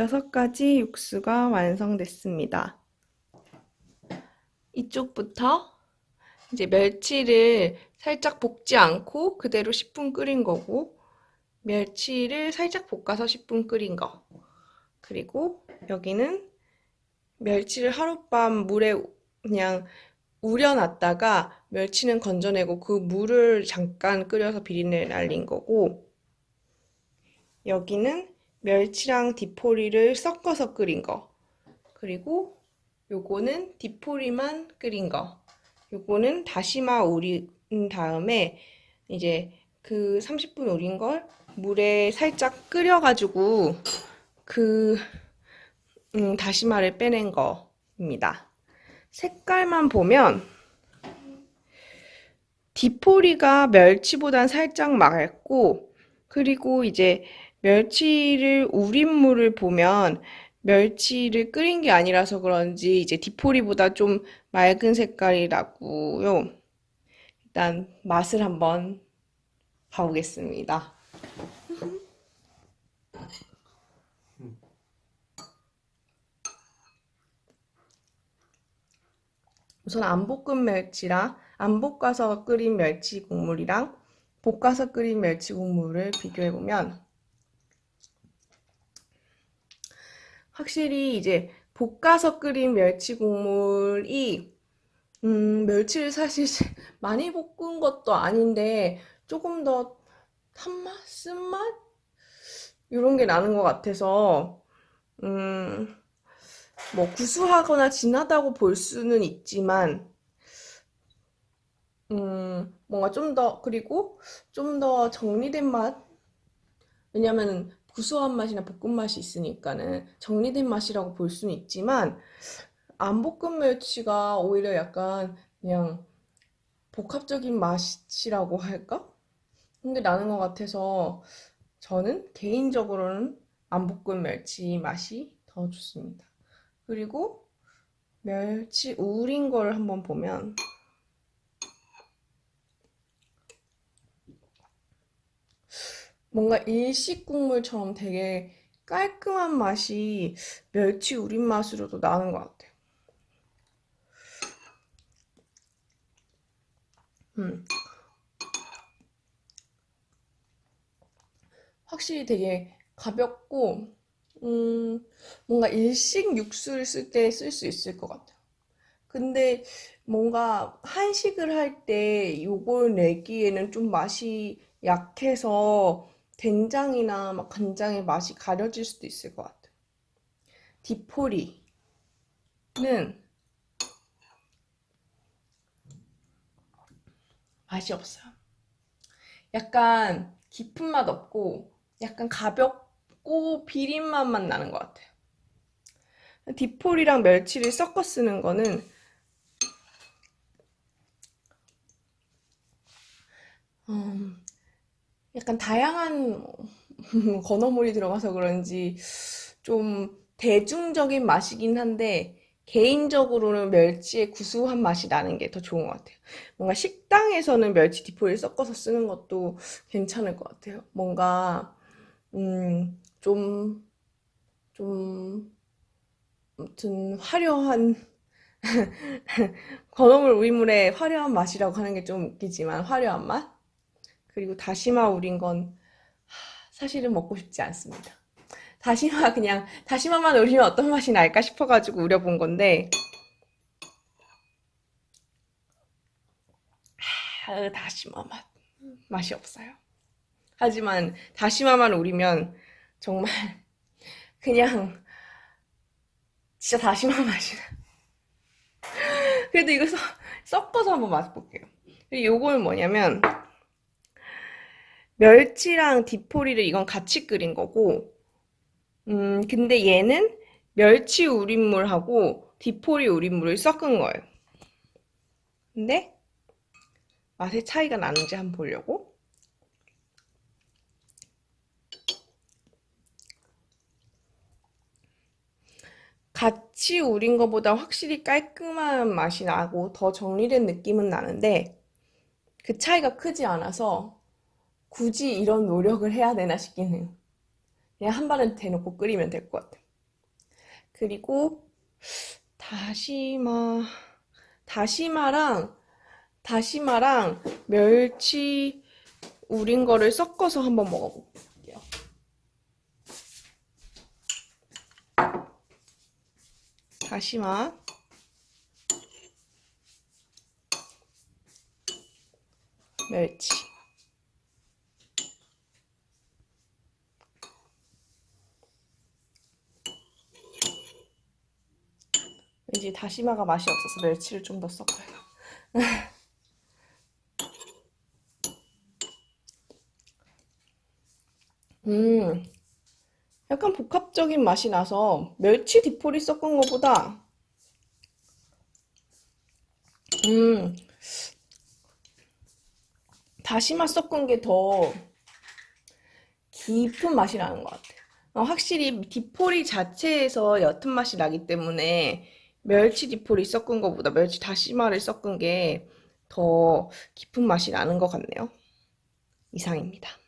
여섯 가지 육수가 완성됐습니다. 이쪽부터 이제 멸치를 살짝 볶지 않고 그대로 10분 끓인 거고 멸치를 살짝 볶아서 10분 끓인 거 그리고 여기는 멸치를 하룻밤 물에 그냥 우려놨다가 멸치는 건져내고 그 물을 잠깐 끓여서 비린내 날린 거고 여기는 멸치랑 디포리를 섞어서 끓인 거 그리고 요거는 디포리만 끓인 거 요거는 다시마 우린 다음에 이제 그 30분 우린 걸 물에 살짝 끓여가지고 그 음, 다시마를 빼낸 거입니다. 색깔만 보면 디포리가 멸치보단 살짝 맑고 그리고 이제 멸치를 우린 물을 보면 멸치를 끓인 게 아니라서 그런지 이제 디포리보다 좀 맑은 색깔이라고요. 일단 맛을 한번 봐보겠습니다. 우선 안 볶은 멸치랑 안 볶아서 끓인 멸치 국물이랑 볶아서 끓인 멸치 국물을 비교해보면 확실히 이제 볶아서 끓인 멸치 국물이 음, 멸치를 사실 많이 볶은 것도 아닌데 조금 더 탄맛? 쓴맛? 이런 게 나는 것 같아서 음, 뭐 구수하거나 진하다고 볼 수는 있지만 음, 뭔가 좀 더 그리고 좀 더 정리된 맛 왜냐면 구수한 맛이나 볶음 맛이 있으니까는 정리된 맛이라고 볼 수는 있지만 안 볶은 멸치가 오히려 약간 그냥 복합적인 맛이라고 할까? 근데 나는 것 같아서 저는 개인적으로는 안 볶은 멸치 맛이 더 좋습니다. 그리고 멸치 우린 걸 한번 보면 뭔가 일식 국물처럼 되게 깔끔한 맛이 멸치 우린 맛으로도 나는 것 같아요. 음. 확실히 되게 가볍고 음, 뭔가 일식 육수를 쓸 때 쓸 수 있을 것 같아요. 근데 뭔가 한식을 할 때 요걸 내기에는 좀 맛이 약해서 된장이나 막 간장의 맛이 가려질 수도 있을 것 같아요. 디포리는 맛이 없어요. 약간 깊은 맛 없고 약간 가볍고 비린 맛만 나는 것 같아요. 디폴이랑 멸치를 섞어 쓰는 거는 음, 약간 다양한 건어물이 들어가서 그런지 좀 대중적인 맛이긴 한데 개인적으로는 멸치의 구수한 맛이 나는 게 더 좋은 것 같아요. 뭔가 식당에서는 멸치 디포를 섞어서 쓰는 것도 괜찮을 것 같아요. 뭔가 음, 좀, 좀, 아무튼 화려한 건어물 우리물의 화려한 맛이라고 하는 게 좀 웃기지만 화려한 맛? 그리고 다시마 우린 건 사실은 먹고 싶지 않습니다. 다시마 그냥 다시마만 우리면 어떤 맛이 날까 싶어가지고 우려본 건데 하, 다시마 맛 맛이 없어요. 하지만 다시마만 우리면 정말 그냥 진짜 다시마 맛이 나. 그래도 이거 섞어서 한번 맛볼게요. 요거는 뭐냐면 멸치랑 디포리를 이건 같이 끓인 거고 음 근데 얘는 멸치 우린물하고 디포리 우린물을 섞은 거예요. 근데 맛의 차이가 나는지 한번 보려고 같이 우린 것보다 확실히 깔끔한 맛이 나고 더 정리된 느낌은 나는데 그 차이가 크지 않아서 굳이 이런 노력을 해야 되나 싶긴 해요. 그냥 한 발은 대놓고 끓이면 될 것 같아요. 그리고 다시마, 다시마랑 다시마랑 멸치 우린 거를 섞어서 한번 먹어볼게요. 다시마 멸치 왠지 다시마가 맛이 없어서 멸치를 좀 더 섞어요. 음, 약간 복합적인 맛이 나서 멸치 디포리 섞은 것보다 음, 다시마 섞은 게 더 깊은 맛이 나는 것 같아요. 어, 확실히 디포리 자체에서 옅은 맛이 나기 때문에 멸치 디포리 섞은 것보다 멸치 다시마를 섞은 게 더 깊은 맛이 나는 것 같네요. 이상입니다.